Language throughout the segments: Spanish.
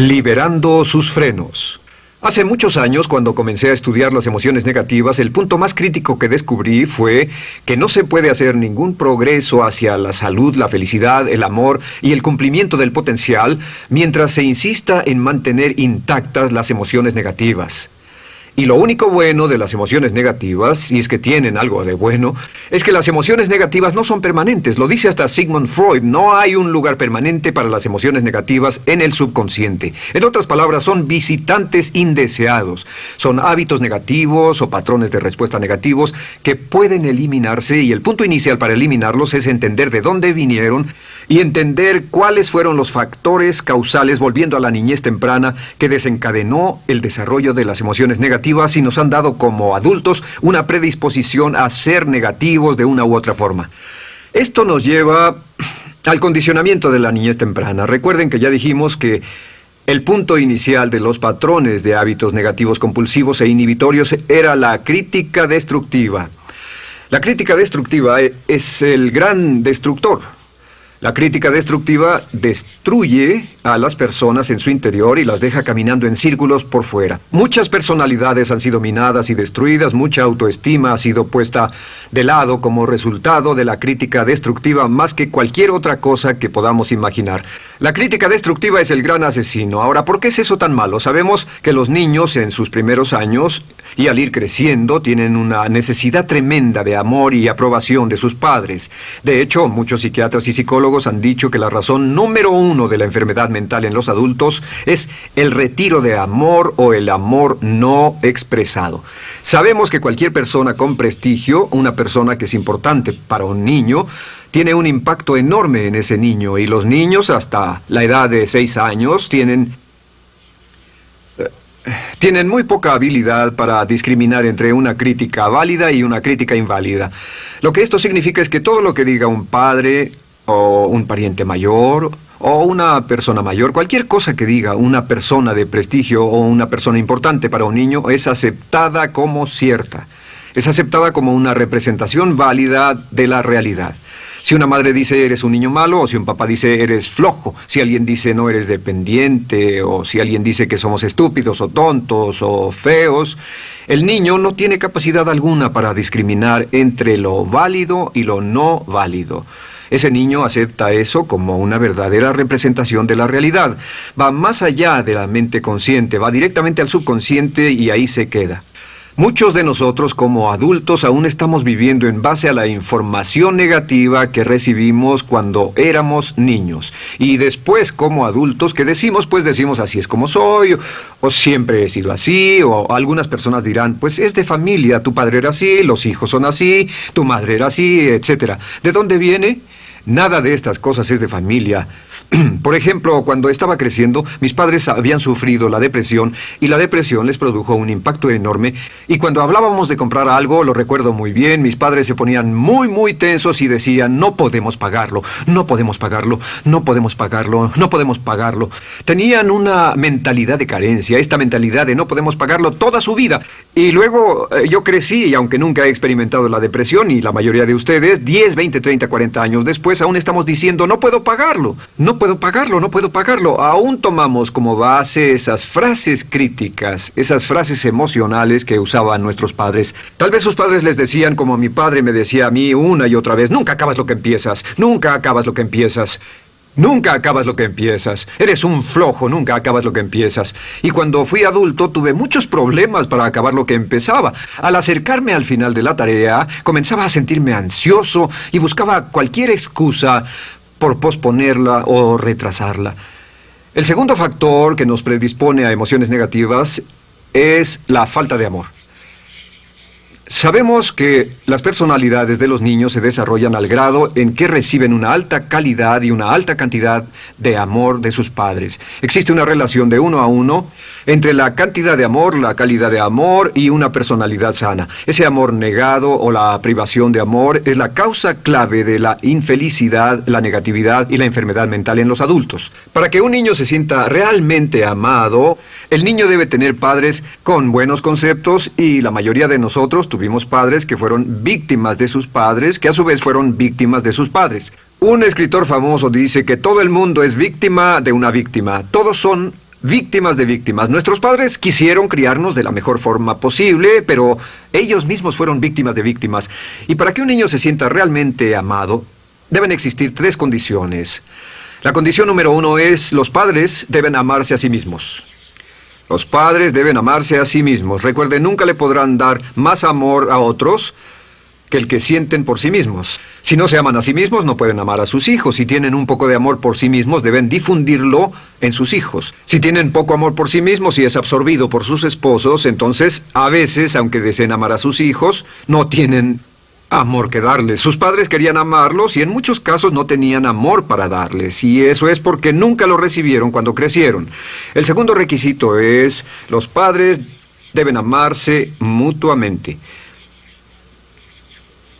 Liberando sus frenos. Hace muchos años, cuando comencé a estudiar las emociones negativas, el punto más crítico que descubrí fue que no se puede hacer ningún progreso hacia la salud, la felicidad, el amor y el cumplimiento del potencial mientras se insista en mantener intactas las emociones negativas. Y lo único bueno de las emociones negativas, si es que tienen algo de bueno, es que las emociones negativas no son permanentes. Lo dice hasta Sigmund Freud, no hay un lugar permanente para las emociones negativas en el subconsciente. En otras palabras, son visitantes indeseados. Son hábitos negativos o patrones de respuesta negativos que pueden eliminarse y el punto inicial para eliminarlos es entender de dónde vinieron y entender cuáles fueron los factores causales, volviendo a la niñez temprana, que desencadenó el desarrollo de las emociones negativas y nos han dado como adultos una predisposición a ser negativos de una u otra forma. Esto nos lleva al condicionamiento de la niñez temprana. Recuerden que ya dijimos que el punto inicial de los patrones de hábitos negativos compulsivos e inhibitorios era la crítica destructiva. La crítica destructiva es el gran destructor. La crítica destructiva destruye a las personas en su interior y las deja caminando en círculos por fuera. Muchas personalidades han sido minadas y destruidas, mucha autoestima ha sido puesta de lado como resultado de la crítica destructiva más que cualquier otra cosa que podamos imaginar. La crítica destructiva es el gran asesino. Ahora, ¿por qué es eso tan malo? Sabemos que los niños en sus primeros años y al ir creciendo tienen una necesidad tremenda de amor y aprobación de sus padres. De hecho, muchos psiquiatras y psicólogos han dicho que la razón número uno de la enfermedad mental en los adultos es el retiro de amor o el amor no expresado. Sabemos que cualquier persona con prestigio, una persona que es importante para un niño, tiene un impacto enorme en ese niño y los niños hasta la edad de seis años tienen tienen muy poca habilidad para discriminar entre una crítica válida y una crítica inválida. Lo que esto significa es que todo lo que diga un padre o un pariente mayor o una persona mayor, cualquier cosa que diga una persona de prestigio o una persona importante para un niño es aceptada como cierta. Es aceptada como una representación válida de la realidad. Si una madre dice eres un niño malo, o si un papá dice eres flojo, si alguien dice no eres dependiente, o si alguien dice que somos estúpidos o tontos o feos, el niño no tiene capacidad alguna para discriminar entre lo válido y lo no válido. Ese niño acepta eso como una verdadera representación de la realidad. Va más allá de la mente consciente, va directamente al subconsciente y ahí se queda. Muchos de nosotros como adultos aún estamos viviendo en base a la información negativa que recibimos cuando éramos niños. Y después como adultos que decimos, pues decimos así es como soy, o, siempre he sido así, o algunas personas dirán, pues es de familia, tu padre era así, los hijos son así, tu madre era así, etc. ¿De dónde viene? Nada de estas cosas es de familia. Por ejemplo, cuando estaba creciendo, mis padres habían sufrido la depresión y la depresión les produjo un impacto enorme. Y cuando hablábamos de comprar algo, lo recuerdo muy bien, mis padres se ponían muy, muy tensos y decían, no podemos pagarlo, no podemos pagarlo, no podemos pagarlo, no podemos pagarlo. Tenían una mentalidad de carencia, esta mentalidad de no podemos pagarlo toda su vida. Y luego eh, yo crecí y aunque nunca he experimentado la depresión y la mayoría de ustedes, 10, 20, 30, 40 años después, aún estamos diciendo, no puedo pagarlo, no puedo pagarlo, no puedo pagarlo. Aún tomamos como base esas frases críticas, esas frases emocionales que usaban nuestros padres. Tal vez sus padres les decían como mi padre me decía a mí una y otra vez, nunca acabas lo que empiezas, nunca acabas lo que empiezas. Nunca acabas lo que empiezas. Eres un flojo, nunca acabas lo que empiezas. Y cuando fui adulto tuve muchos problemas para acabar lo que empezaba. Al acercarme al final de la tarea, comenzaba a sentirme ansioso y buscaba cualquier excusa por posponerla o retrasarla. El segundo factor que nos predispone a emociones negativas es la falta de amor. Sabemos que las personalidades de los niños se desarrollan al grado en que reciben una alta calidad y una alta cantidad de amor de sus padres. Existe una relación de uno a uno entre la cantidad de amor, la calidad de amor y una personalidad sana. Ese amor negado o la privación de amor es la causa clave de la infelicidad, la negatividad y la enfermedad mental en los adultos. Para que un niño se sienta realmente amado, el niño debe tener padres con buenos conceptos y la mayoría de nosotros padres que fueron víctimas de sus padres, que a su vez fueron víctimas de sus padres. Un escritor famoso dice que todo el mundo es víctima de una víctima. Todos son víctimas de víctimas. Nuestros padres quisieron criarnos de la mejor forma posible, pero ellos mismos fueron víctimas de víctimas. Y para que un niño se sienta realmente amado, deben existir tres condiciones. La condición número uno es los padres deben amarse a sí mismos. Los padres deben amarse a sí mismos. Recuerden, nunca le podrán dar más amor a otros que el que sienten por sí mismos. Si no se aman a sí mismos, no pueden amar a sus hijos. Si tienen un poco de amor por sí mismos, deben difundirlo en sus hijos. Si tienen poco amor por sí mismos y es absorbido por sus esposos, entonces, a veces, aunque deseen amar a sus hijos, no tienen amor que darles. Sus padres querían amarlos y en muchos casos no tenían amor para darles. Y eso es porque nunca lo recibieron cuando crecieron. El segundo requisito es, los padres deben amarse mutuamente.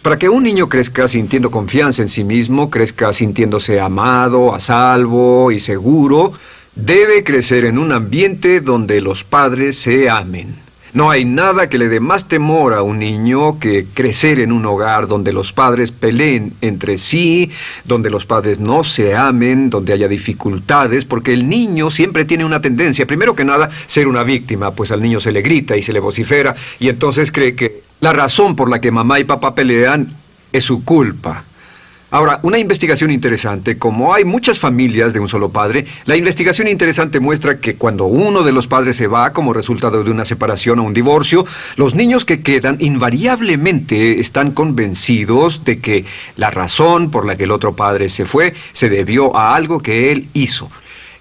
Para que un niño crezca sintiendo confianza en sí mismo, crezca sintiéndose amado, a salvo y seguro, debe crecer en un ambiente donde los padres se amen. No hay nada que le dé más temor a un niño que crecer en un hogar donde los padres peleen entre sí, donde los padres no se amen, donde haya dificultades, porque el niño siempre tiene una tendencia, primero que nada, ser una víctima, pues al niño se le grita y se le vocifera, y entonces cree que la razón por la que mamá y papá pelean es su culpa. Ahora, una investigación interesante, como hay muchas familias de un solo padre, la investigación interesante muestra que cuando uno de los padres se va como resultado de una separación o un divorcio, los niños que quedan invariablemente están convencidos de que la razón por la que el otro padre se fue se debió a algo que él hizo.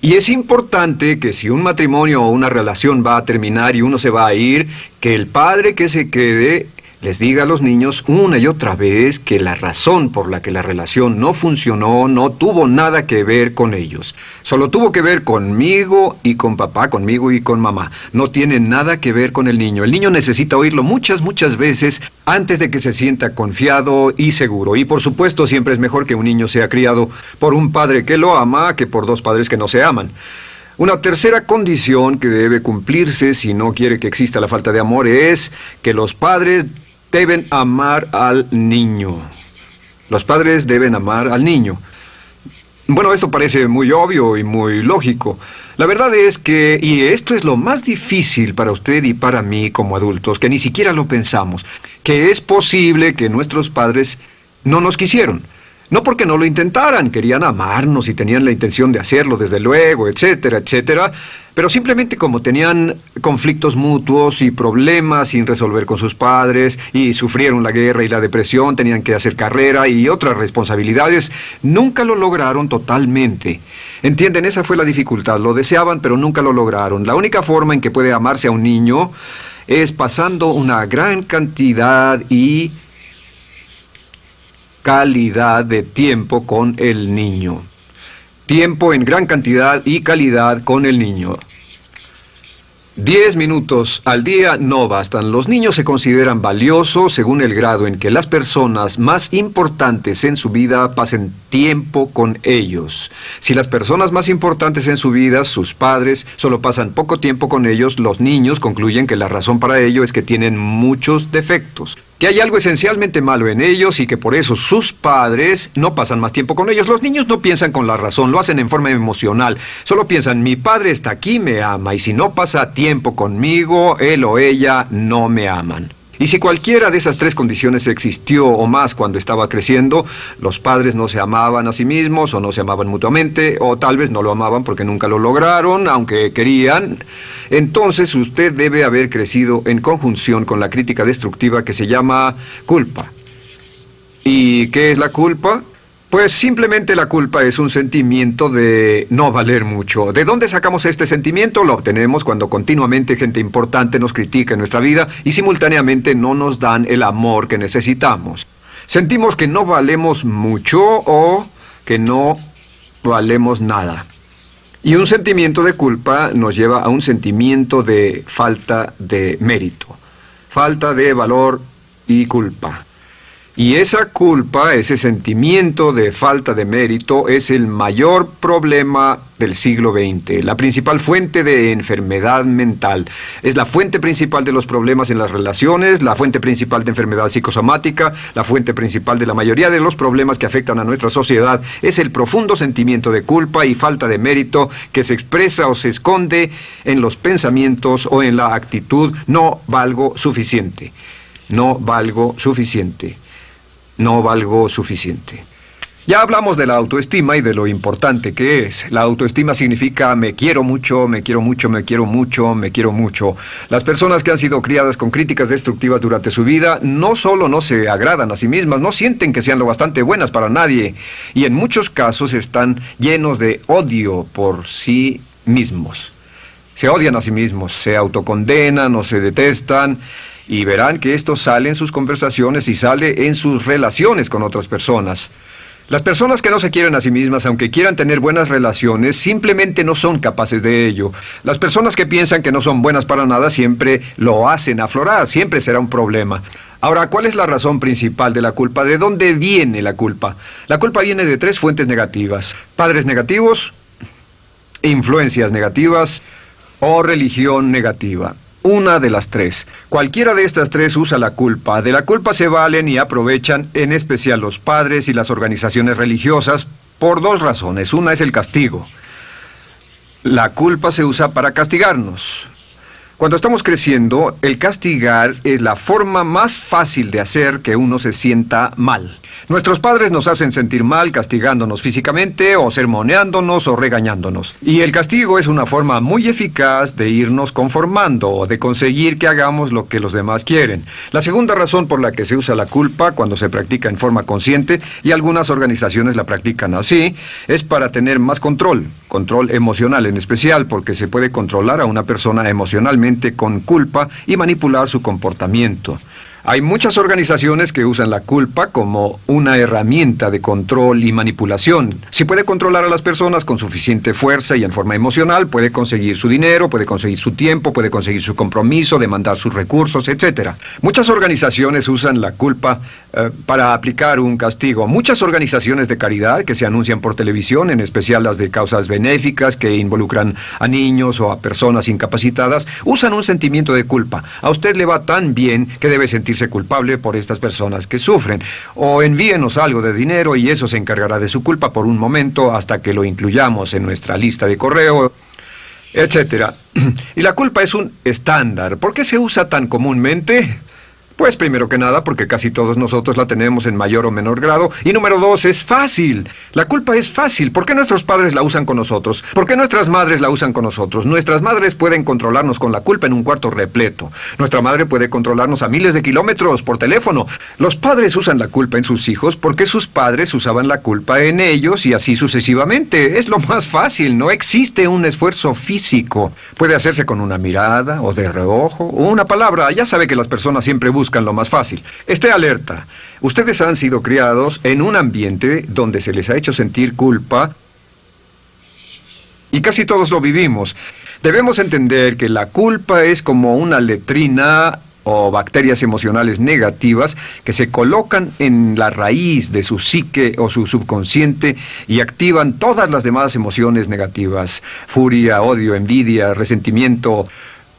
Y es importante que si un matrimonio o una relación va a terminar y uno se va a ir, que el padre que se quede les diga a los niños una y otra vez que la razón por la que la relación no funcionó no tuvo nada que ver con ellos. Solo tuvo que ver conmigo y con papá, conmigo y con mamá. No tiene nada que ver con el niño. El niño necesita oírlo muchas, muchas veces antes de que se sienta confiado y seguro. Y por supuesto siempre es mejor que un niño sea criado por un padre que lo ama que por dos padres que no se aman. Una tercera condición que debe cumplirse si no quiere que exista la falta de amor es que los padres deben amar al niño. Los padres deben amar al niño. Bueno, esto parece muy obvio y muy lógico. La verdad es que, y esto es lo más difícil para usted y para mí como adultos, que ni siquiera lo pensamos, que es posible que nuestros padres no nos quisieron. No porque no lo intentaran, querían amarnos y tenían la intención de hacerlo, desde luego, etcétera, etcétera, pero simplemente como tenían conflictos mutuos y problemas sin resolver con sus padres, y sufrieron la guerra y la depresión, tenían que hacer carrera y otras responsabilidades, nunca lo lograron totalmente. Entienden, esa fue la dificultad, lo deseaban, pero nunca lo lograron. La única forma en que puede amarse a un niño es pasando una gran cantidad y calidad de tiempo con el niño. Tiempo en gran cantidad y calidad con el niño. Diez minutos al día no bastan. Los niños se consideran valiosos según el grado en que las personas más importantes en su vida pasen tiempo con ellos. Si las personas más importantes en su vida, sus padres, solo pasan poco tiempo con ellos, los niños concluyen que la razón para ello es que tienen muchos defectos que hay algo esencialmente malo en ellos y que por eso sus padres no pasan más tiempo con ellos. Los niños no piensan con la razón, lo hacen en forma emocional. Solo piensan, mi padre está aquí, me ama, y si no pasa tiempo conmigo, él o ella no me aman. Y si cualquiera de esas tres condiciones existió o más cuando estaba creciendo, los padres no se amaban a sí mismos o no se amaban mutuamente, o tal vez no lo amaban porque nunca lo lograron, aunque querían, entonces usted debe haber crecido en conjunción con la crítica destructiva que se llama culpa. ¿Y qué es la culpa? Pues simplemente la culpa es un sentimiento de no valer mucho. ¿De dónde sacamos este sentimiento? Lo obtenemos cuando continuamente gente importante nos critica en nuestra vida y simultáneamente no nos dan el amor que necesitamos. Sentimos que no valemos mucho o que no valemos nada. Y un sentimiento de culpa nos lleva a un sentimiento de falta de mérito, falta de valor y culpa. Y esa culpa, ese sentimiento de falta de mérito, es el mayor problema del siglo XX, la principal fuente de enfermedad mental. Es la fuente principal de los problemas en las relaciones, la fuente principal de enfermedad psicosomática, la fuente principal de la mayoría de los problemas que afectan a nuestra sociedad. Es el profundo sentimiento de culpa y falta de mérito que se expresa o se esconde en los pensamientos o en la actitud no valgo suficiente. No valgo suficiente no valgo suficiente. Ya hablamos de la autoestima y de lo importante que es. La autoestima significa me quiero mucho, me quiero mucho, me quiero mucho, me quiero mucho. Las personas que han sido criadas con críticas destructivas durante su vida no solo no se agradan a sí mismas, no sienten que sean lo bastante buenas para nadie y en muchos casos están llenos de odio por sí mismos. Se odian a sí mismos, se autocondenan o se detestan y verán que esto sale en sus conversaciones y sale en sus relaciones con otras personas. Las personas que no se quieren a sí mismas, aunque quieran tener buenas relaciones, simplemente no son capaces de ello. Las personas que piensan que no son buenas para nada siempre lo hacen aflorar, siempre será un problema. Ahora, ¿cuál es la razón principal de la culpa? ¿De dónde viene la culpa? La culpa viene de tres fuentes negativas. Padres negativos, influencias negativas o religión negativa una de las tres. Cualquiera de estas tres usa la culpa. De la culpa se valen y aprovechan en especial los padres y las organizaciones religiosas por dos razones. Una es el castigo. La culpa se usa para castigarnos. Cuando estamos creciendo, el castigar es la forma más fácil de hacer que uno se sienta mal. Nuestros padres nos hacen sentir mal castigándonos físicamente o sermoneándonos o regañándonos. Y el castigo es una forma muy eficaz de irnos conformando o de conseguir que hagamos lo que los demás quieren. La segunda razón por la que se usa la culpa cuando se practica en forma consciente, y algunas organizaciones la practican así, es para tener más control, control emocional en especial, porque se puede controlar a una persona emocionalmente con culpa y manipular su comportamiento. Hay muchas organizaciones que usan la culpa como una herramienta de control y manipulación. Si puede controlar a las personas con suficiente fuerza y en forma emocional, puede conseguir su dinero, puede conseguir su tiempo, puede conseguir su compromiso, demandar sus recursos, etc. Muchas organizaciones usan la culpa eh, para aplicar un castigo. Muchas organizaciones de caridad que se anuncian por televisión, en especial las de causas benéficas que involucran a niños o a personas incapacitadas, usan un sentimiento de culpa. A usted le va tan bien que debe culpable por estas personas que sufren. O envíenos algo de dinero y eso se encargará de su culpa por un momento hasta que lo incluyamos en nuestra lista de correo, etcétera. Y la culpa es un estándar. ¿Por qué se usa tan comúnmente? Pues primero que nada porque casi todos nosotros la tenemos en mayor o menor grado. Y número dos, es fácil. La culpa es fácil. ¿Por qué nuestros padres la usan con nosotros? ¿Por qué nuestras madres la usan con nosotros? Nuestras madres pueden controlarnos con la culpa en un cuarto repleto. Nuestra madre puede controlarnos a miles de kilómetros por teléfono. Los padres usan la culpa en sus hijos porque sus padres usaban la culpa en ellos y así sucesivamente. Es lo más fácil. No existe un esfuerzo físico. Puede hacerse con una mirada o de reojo o una palabra. Ya sabe que las personas siempre buscan buscan lo más fácil. Esté alerta. Ustedes han sido criados en un ambiente donde se les ha hecho sentir culpa y casi todos lo vivimos. Debemos entender que la culpa es como una letrina o bacterias emocionales negativas que se colocan en la raíz de su psique o su subconsciente y activan todas las demás emociones negativas. Furia, odio, envidia, resentimiento,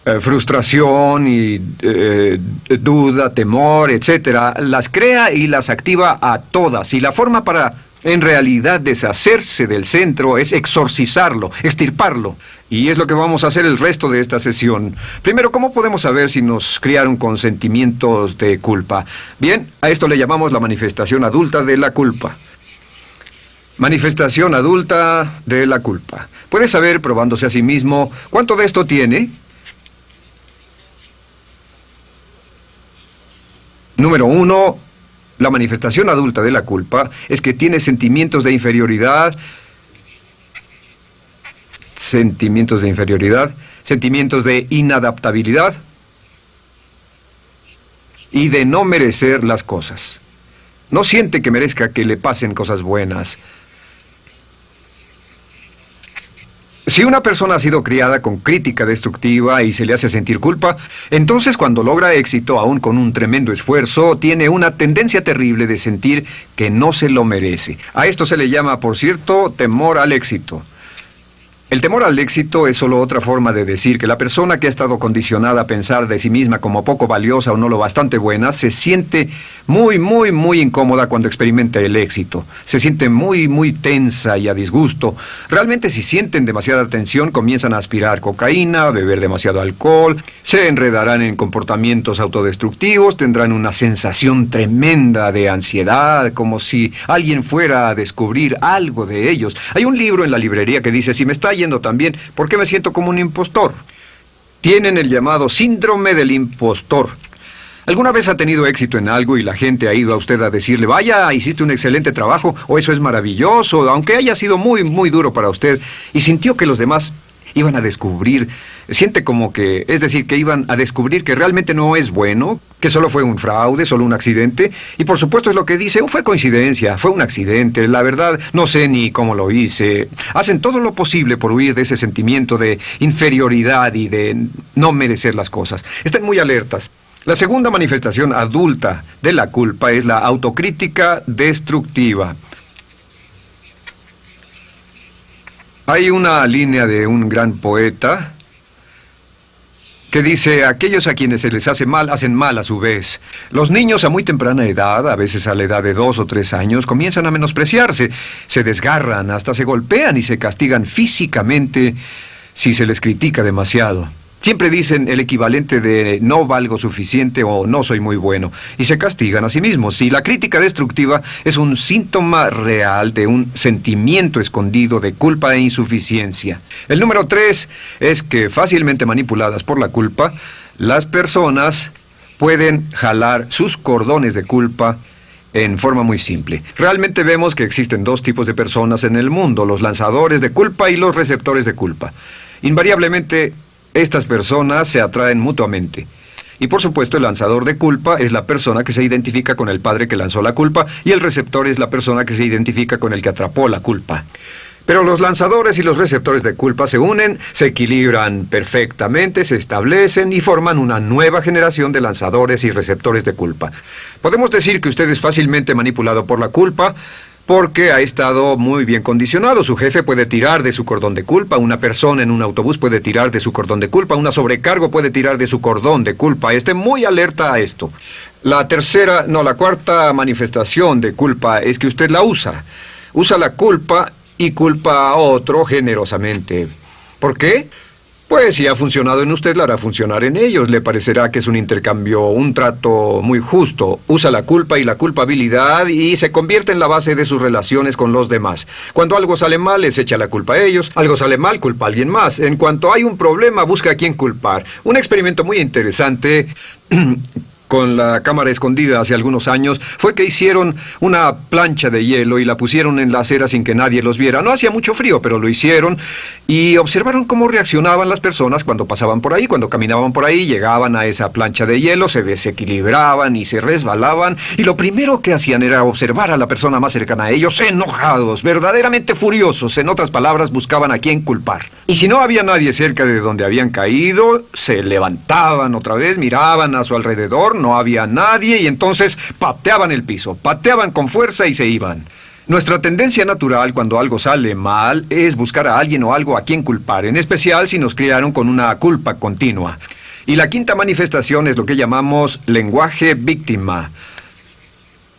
eh, frustración y eh, duda, temor, etcétera, las crea y las activa a todas. Y la forma para, en realidad, deshacerse del centro es exorcizarlo, extirparlo. Y es lo que vamos a hacer el resto de esta sesión. Primero, ¿cómo podemos saber si nos criaron con sentimientos de culpa? Bien, a esto le llamamos la manifestación adulta de la culpa. Manifestación adulta de la culpa. Puede saber, probándose a sí mismo, cuánto de esto tiene Número uno, la manifestación adulta de la culpa es que tiene sentimientos de inferioridad, sentimientos de inferioridad, sentimientos de inadaptabilidad y de no merecer las cosas. No siente que merezca que le pasen cosas buenas. Si una persona ha sido criada con crítica destructiva y se le hace sentir culpa, entonces cuando logra éxito, aún con un tremendo esfuerzo, tiene una tendencia terrible de sentir que no se lo merece. A esto se le llama, por cierto, temor al éxito. El temor al éxito es solo otra forma de decir que la persona que ha estado condicionada a pensar de sí misma como poco valiosa o no lo bastante buena se siente muy, muy, muy incómoda cuando experimenta el éxito. Se siente muy, muy tensa y a disgusto. Realmente si sienten demasiada tensión comienzan a aspirar cocaína, a beber demasiado alcohol, se enredarán en comportamientos autodestructivos, tendrán una sensación tremenda de ansiedad, como si alguien fuera a descubrir algo de ellos. Hay un libro en la librería que dice, si me está yendo también, ¿por qué me siento como un impostor? Tienen el llamado síndrome del impostor. ¿Alguna vez ha tenido éxito en algo y la gente ha ido a usted a decirle, vaya, hiciste un excelente trabajo, o eso es maravilloso, aunque haya sido muy, muy duro para usted, y sintió que los demás iban a descubrir, siente como que, es decir, que iban a descubrir que realmente no es bueno, que solo fue un fraude, solo un accidente, y por supuesto es lo que dice, oh, fue coincidencia, fue un accidente, la verdad no sé ni cómo lo hice. Hacen todo lo posible por huir de ese sentimiento de inferioridad y de no merecer las cosas. Estén muy alertas. La segunda manifestación adulta de la culpa es la autocrítica destructiva. Hay una línea de un gran poeta que dice, aquellos a quienes se les hace mal, hacen mal a su vez. Los niños a muy temprana edad, a veces a la edad de dos o tres años, comienzan a menospreciarse, se desgarran, hasta se golpean y se castigan físicamente si se les critica demasiado. Siempre dicen el equivalente de no valgo suficiente o no soy muy bueno, y se castigan a sí mismos. Y la crítica destructiva es un síntoma real de un sentimiento escondido de culpa e insuficiencia. El número tres es que fácilmente manipuladas por la culpa, las personas pueden jalar sus cordones de culpa en forma muy simple. Realmente vemos que existen dos tipos de personas en el mundo, los lanzadores de culpa y los receptores de culpa. Invariablemente estas personas se atraen mutuamente. Y por supuesto el lanzador de culpa es la persona que se identifica con el padre que lanzó la culpa y el receptor es la persona que se identifica con el que atrapó la culpa. Pero los lanzadores y los receptores de culpa se unen, se equilibran perfectamente, se establecen y forman una nueva generación de lanzadores y receptores de culpa. Podemos decir que usted es fácilmente manipulado por la culpa, porque ha estado muy bien condicionado. Su jefe puede tirar de su cordón de culpa, una persona en un autobús puede tirar de su cordón de culpa, una sobrecargo puede tirar de su cordón de culpa. Esté muy alerta a esto. La tercera, no, la cuarta manifestación de culpa es que usted la usa. Usa la culpa y culpa a otro generosamente. ¿Por qué? Pues si ha funcionado en usted, la hará funcionar en ellos. Le parecerá que es un intercambio, un trato muy justo. Usa la culpa y la culpabilidad y se convierte en la base de sus relaciones con los demás. Cuando algo sale mal, les echa la culpa a ellos. Algo sale mal, culpa a alguien más. En cuanto hay un problema, busca a quién culpar. Un experimento muy interesante con la cámara escondida hace algunos años fue que hicieron una plancha de hielo y la pusieron en la acera sin que nadie los viera. No hacía mucho frío, pero lo hicieron y observaron cómo reaccionaban las personas cuando pasaban por ahí, cuando caminaban por ahí, llegaban a esa plancha de hielo, se desequilibraban y se resbalaban y lo primero que hacían era observar a la persona más cercana a ellos enojados, verdaderamente furiosos, en otras palabras buscaban a quién culpar. Y si no había nadie cerca de donde habían caído, se levantaban otra vez, miraban a su alrededor, no había nadie y entonces pateaban el piso, pateaban con fuerza y se iban. Nuestra tendencia natural cuando algo sale mal es buscar a alguien o algo a quien culpar, en especial si nos criaron con una culpa continua. Y la quinta manifestación es lo que llamamos lenguaje víctima.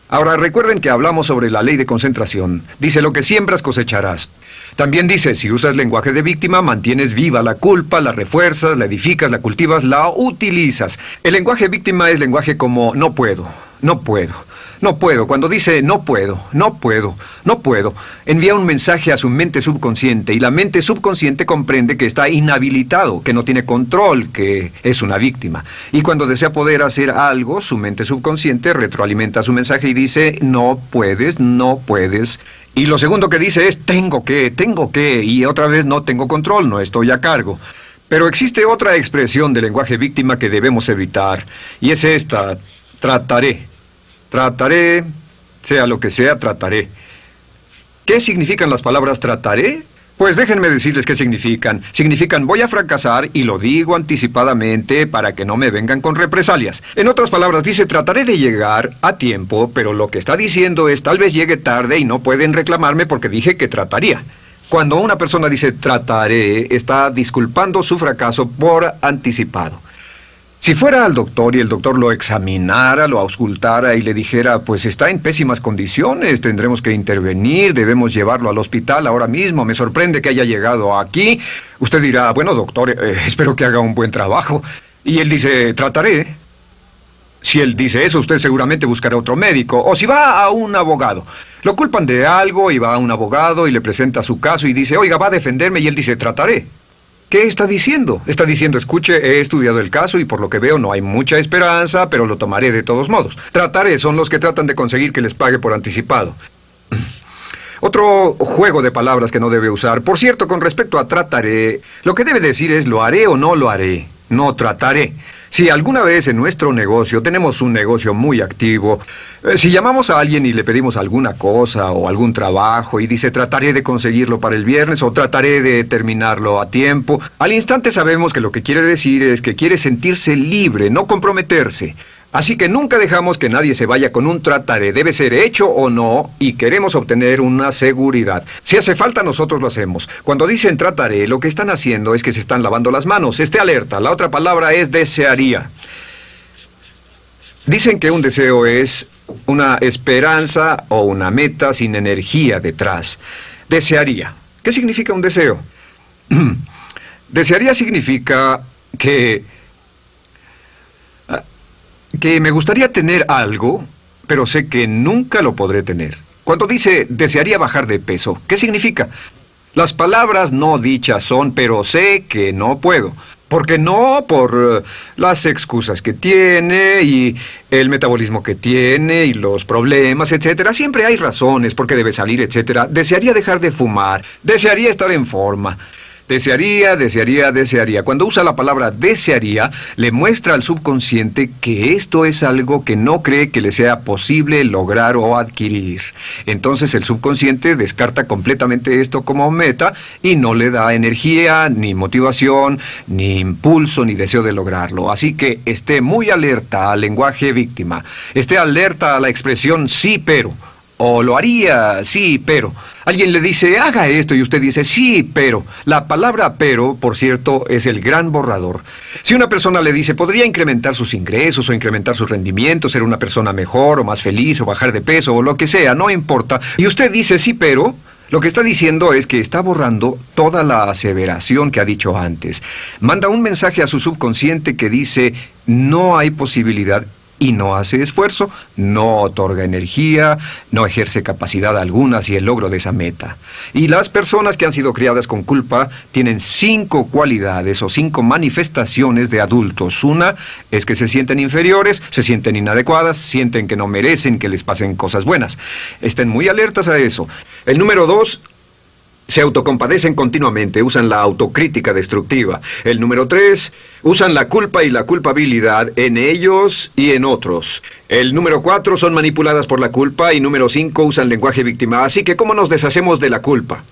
Ahora recuerden que hablamos sobre la ley de concentración. Dice lo que siembras cosecharás. También dice, si usas lenguaje de víctima, mantienes viva la culpa, la refuerzas, la edificas, la cultivas, la utilizas. El lenguaje víctima es lenguaje como no puedo, no puedo. No puedo. Cuando dice no puedo, no puedo, no puedo, envía un mensaje a su mente subconsciente y la mente subconsciente comprende que está inhabilitado, que no tiene control, que es una víctima. Y cuando desea poder hacer algo, su mente subconsciente retroalimenta su mensaje y dice no puedes, no puedes. Y lo segundo que dice es tengo que, tengo que, y otra vez no tengo control, no estoy a cargo. Pero existe otra expresión del lenguaje víctima que debemos evitar, y es esta, trataré. Trataré, sea lo que sea, trataré. ¿Qué significan las palabras trataré? Pues déjenme decirles qué significan. Significan voy a fracasar y lo digo anticipadamente para que no me vengan con represalias. En otras palabras, dice trataré de llegar a tiempo, pero lo que está diciendo es tal vez llegue tarde y no pueden reclamarme porque dije que trataría. Cuando una persona dice trataré, está disculpando su fracaso por anticipado. Si fuera al doctor y el doctor lo examinara, lo auscultara y le dijera, pues está en pésimas condiciones, tendremos que intervenir, debemos llevarlo al hospital ahora mismo, me sorprende que haya llegado aquí, usted dirá, bueno doctor, eh, espero que haga un buen trabajo. Y él dice, trataré. Si él dice eso, usted seguramente buscará otro médico. O si va a un abogado. Lo culpan de algo y va a un abogado y le presenta su caso y dice, oiga, va a defenderme y él dice, trataré. ¿Qué está diciendo? Está diciendo, escuche, he estudiado el caso y por lo que veo no hay mucha esperanza, pero lo tomaré de todos modos. Trataré son los que tratan de conseguir que les pague por anticipado. Otro juego de palabras que no debe usar. Por cierto, con respecto a trataré, lo que debe decir es lo haré o no lo haré. No trataré. Si alguna vez en nuestro negocio tenemos un negocio muy activo, eh, si llamamos a alguien y le pedimos alguna cosa o algún trabajo y dice trataré de conseguirlo para el viernes o trataré de terminarlo a tiempo, al instante sabemos que lo que quiere decir es que quiere sentirse libre, no comprometerse. Así que nunca dejamos que nadie se vaya con un trataré. Debe ser hecho o no y queremos obtener una seguridad. Si hace falta, nosotros lo hacemos. Cuando dicen trataré, lo que están haciendo es que se están lavando las manos. Esté alerta. La otra palabra es desearía. Dicen que un deseo es una esperanza o una meta sin energía detrás. Desearía. ¿Qué significa un deseo? desearía significa que que me gustaría tener algo, pero sé que nunca lo podré tener. Cuando dice desearía bajar de peso, ¿qué significa? Las palabras no dichas son, pero sé que no puedo. Porque no por eh, las excusas que tiene y el metabolismo que tiene y los problemas, etcétera. Siempre hay razones por qué debe salir, etcétera. Desearía dejar de fumar, desearía estar en forma. Desearía, desearía, desearía. Cuando usa la palabra desearía, le muestra al subconsciente que esto es algo que no cree que le sea posible lograr o adquirir. Entonces el subconsciente descarta completamente esto como meta y no le da energía, ni motivación, ni impulso, ni deseo de lograrlo. Así que esté muy alerta al lenguaje víctima. Esté alerta a la expresión sí pero. O lo haría, sí, pero. Alguien le dice, haga esto, y usted dice, sí, pero. La palabra pero, por cierto, es el gran borrador. Si una persona le dice, podría incrementar sus ingresos o incrementar su rendimiento, ser una persona mejor o más feliz o bajar de peso o lo que sea, no importa, y usted dice, sí, pero, lo que está diciendo es que está borrando toda la aseveración que ha dicho antes. Manda un mensaje a su subconsciente que dice, no hay posibilidad y no hace esfuerzo, no otorga energía, no ejerce capacidad alguna hacia el logro de esa meta. Y las personas que han sido criadas con culpa tienen cinco cualidades o cinco manifestaciones de adultos. Una es que se sienten inferiores, se sienten inadecuadas, sienten que no merecen que les pasen cosas buenas. Estén muy alertas a eso. El número dos se autocompadecen continuamente, usan la autocrítica destructiva. El número tres, usan la culpa y la culpabilidad en ellos y en otros. El número cuatro, son manipuladas por la culpa y número cinco, usan lenguaje víctima. Así que, ¿cómo nos deshacemos de la culpa?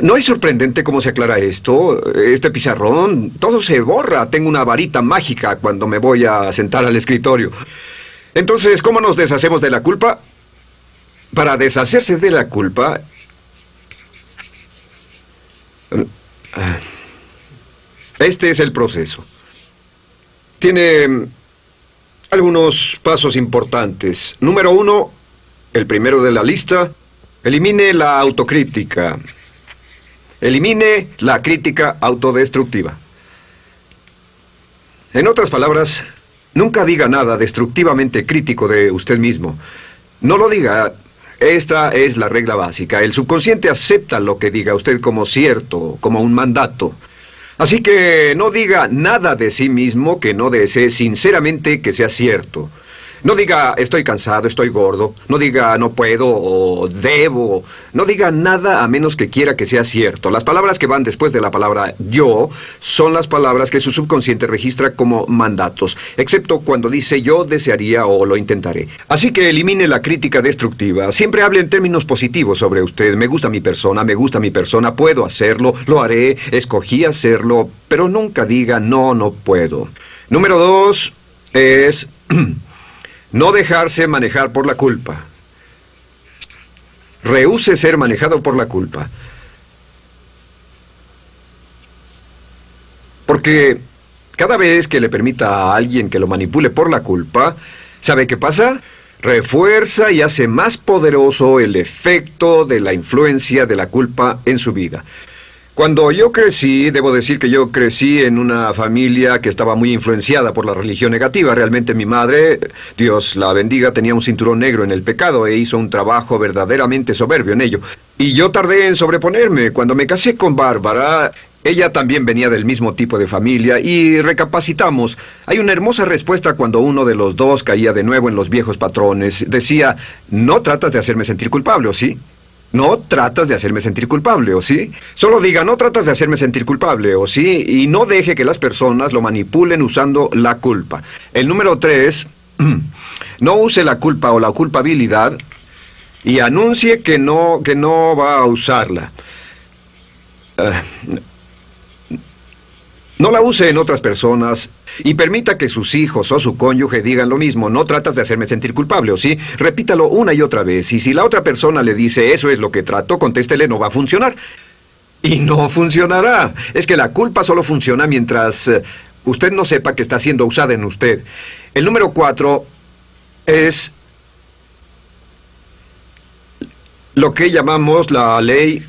¿No es sorprendente cómo se aclara esto? Este pizarrón, todo se borra. Tengo una varita mágica cuando me voy a sentar al escritorio. Entonces, ¿cómo nos deshacemos de la culpa? Para deshacerse de la culpa. Este es el proceso. Tiene mm, algunos pasos importantes. Número uno, el primero de la lista, elimine la autocrítica. Elimine la crítica autodestructiva. En otras palabras, nunca diga nada destructivamente crítico de usted mismo. No lo diga, esta es la regla básica. El subconsciente acepta lo que diga usted como cierto, como un mandato. Así que no diga nada de sí mismo que no desee sinceramente que sea cierto. No diga estoy cansado, estoy gordo. No diga no puedo o debo. No diga nada a menos que quiera que sea cierto. Las palabras que van después de la palabra yo son las palabras que su subconsciente registra como mandatos, excepto cuando dice yo desearía o lo intentaré. Así que elimine la crítica destructiva. Siempre hable en términos positivos sobre usted. Me gusta mi persona, me gusta mi persona, puedo hacerlo, lo haré, escogí hacerlo, pero nunca diga no, no puedo. Número dos es... No dejarse manejar por la culpa. Rehúse ser manejado por la culpa. Porque cada vez que le permita a alguien que lo manipule por la culpa, ¿sabe qué pasa? Refuerza y hace más poderoso el efecto de la influencia de la culpa en su vida. Cuando yo crecí, debo decir que yo crecí en una familia que estaba muy influenciada por la religión negativa. Realmente mi madre, Dios la bendiga, tenía un cinturón negro en el pecado e hizo un trabajo verdaderamente soberbio en ello. Y yo tardé en sobreponerme. Cuando me casé con Bárbara, ella también venía del mismo tipo de familia y recapacitamos. Hay una hermosa respuesta cuando uno de los dos caía de nuevo en los viejos patrones. Decía, no tratas de hacerme sentir culpable, ¿o sí? No tratas de hacerme sentir culpable, ¿o sí? Solo diga, no tratas de hacerme sentir culpable, ¿o sí? Y no deje que las personas lo manipulen usando la culpa. El número tres, no use la culpa o la culpabilidad y anuncie que no, que no va a usarla. Ah, no la use en otras personas y permita que sus hijos o su cónyuge digan lo mismo. No tratas de hacerme sentir culpable, ¿o sí? Repítalo una y otra vez. Y si la otra persona le dice eso es lo que trato, contéstele no va a funcionar. Y no funcionará. Es que la culpa solo funciona mientras eh, usted no sepa que está siendo usada en usted. El número cuatro es lo que llamamos la ley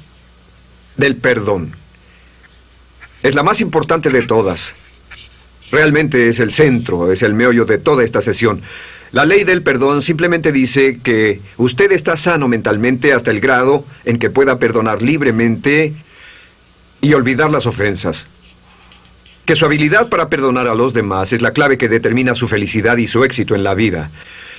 del perdón. Es la más importante de todas. Realmente es el centro, es el meollo de toda esta sesión. La ley del perdón simplemente dice que usted está sano mentalmente hasta el grado en que pueda perdonar libremente y olvidar las ofensas. Que su habilidad para perdonar a los demás es la clave que determina su felicidad y su éxito en la vida.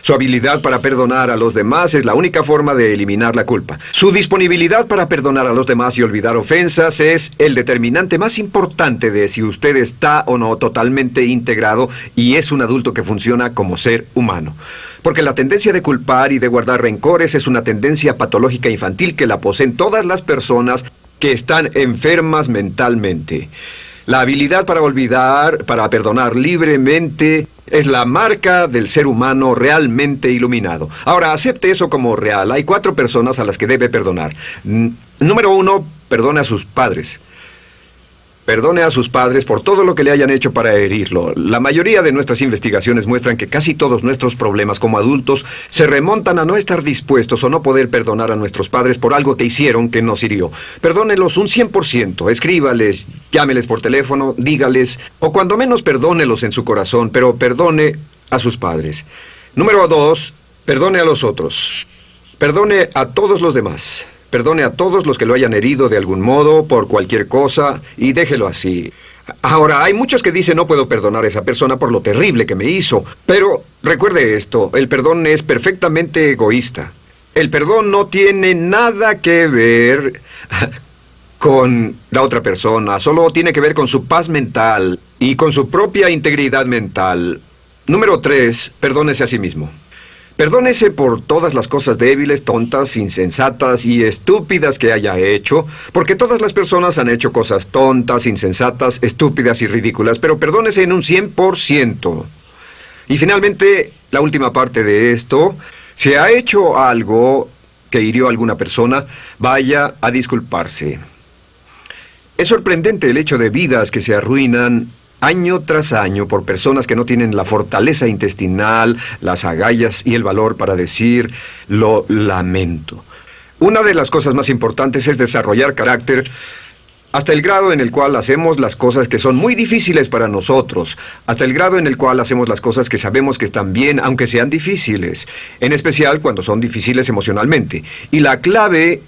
Su habilidad para perdonar a los demás es la única forma de eliminar la culpa. Su disponibilidad para perdonar a los demás y olvidar ofensas es el determinante más importante de si usted está o no totalmente integrado y es un adulto que funciona como ser humano. Porque la tendencia de culpar y de guardar rencores es una tendencia patológica infantil que la poseen todas las personas que están enfermas mentalmente. La habilidad para olvidar, para perdonar libremente, es la marca del ser humano realmente iluminado. Ahora, acepte eso como real. Hay cuatro personas a las que debe perdonar. número uno, perdone a sus padres. Perdone a sus padres por todo lo que le hayan hecho para herirlo. La mayoría de nuestras investigaciones muestran que casi todos nuestros problemas como adultos se remontan a no estar dispuestos o no poder perdonar a nuestros padres por algo que hicieron que nos hirió. Perdónelos un 100%, escríbales, llámeles por teléfono, dígales, o cuando menos perdónelos en su corazón, pero perdone a sus padres. Número dos, perdone a los otros. Perdone a todos los demás. Perdone a todos los que lo hayan herido de algún modo, por cualquier cosa, y déjelo así. Ahora, hay muchos que dicen no puedo perdonar a esa persona por lo terrible que me hizo, pero recuerde esto, el perdón es perfectamente egoísta. El perdón no tiene nada que ver con la otra persona, solo tiene que ver con su paz mental y con su propia integridad mental. Número tres, perdónese a sí mismo. Perdónese por todas las cosas débiles, tontas, insensatas y estúpidas que haya hecho, porque todas las personas han hecho cosas tontas, insensatas, estúpidas y ridículas, pero perdónese en un 100%. Y finalmente, la última parte de esto, si ha hecho algo que hirió a alguna persona, vaya a disculparse. Es sorprendente el hecho de vidas que se arruinan año tras año por personas que no tienen la fortaleza intestinal, las agallas y el valor para decir lo lamento. Una de las cosas más importantes es desarrollar carácter hasta el grado en el cual hacemos las cosas que son muy difíciles para nosotros, hasta el grado en el cual hacemos las cosas que sabemos que están bien, aunque sean difíciles, en especial cuando son difíciles emocionalmente. Y la clave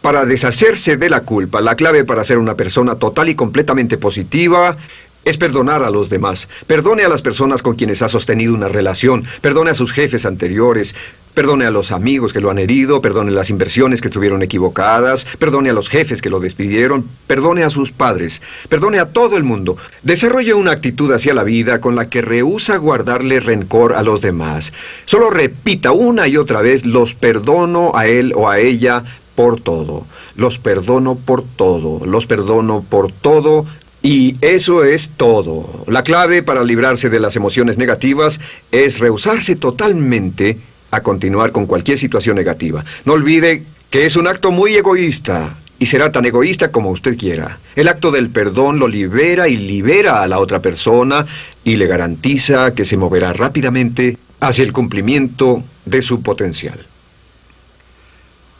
para deshacerse de la culpa, la clave para ser una persona total y completamente positiva, es perdonar a los demás. Perdone a las personas con quienes ha sostenido una relación. Perdone a sus jefes anteriores. Perdone a los amigos que lo han herido. Perdone las inversiones que estuvieron equivocadas. Perdone a los jefes que lo despidieron. Perdone a sus padres. Perdone a todo el mundo. Desarrolle una actitud hacia la vida con la que rehúsa guardarle rencor a los demás. Solo repita una y otra vez, los perdono a él o a ella por todo. Los perdono por todo. Los perdono por todo y eso es todo. La clave para librarse de las emociones negativas es rehusarse totalmente a continuar con cualquier situación negativa. No olvide que es un acto muy egoísta y será tan egoísta como usted quiera. El acto del perdón lo libera y libera a la otra persona y le garantiza que se moverá rápidamente hacia el cumplimiento de su potencial.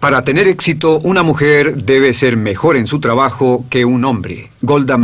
Para tener éxito, una mujer debe ser mejor en su trabajo que un hombre. Golda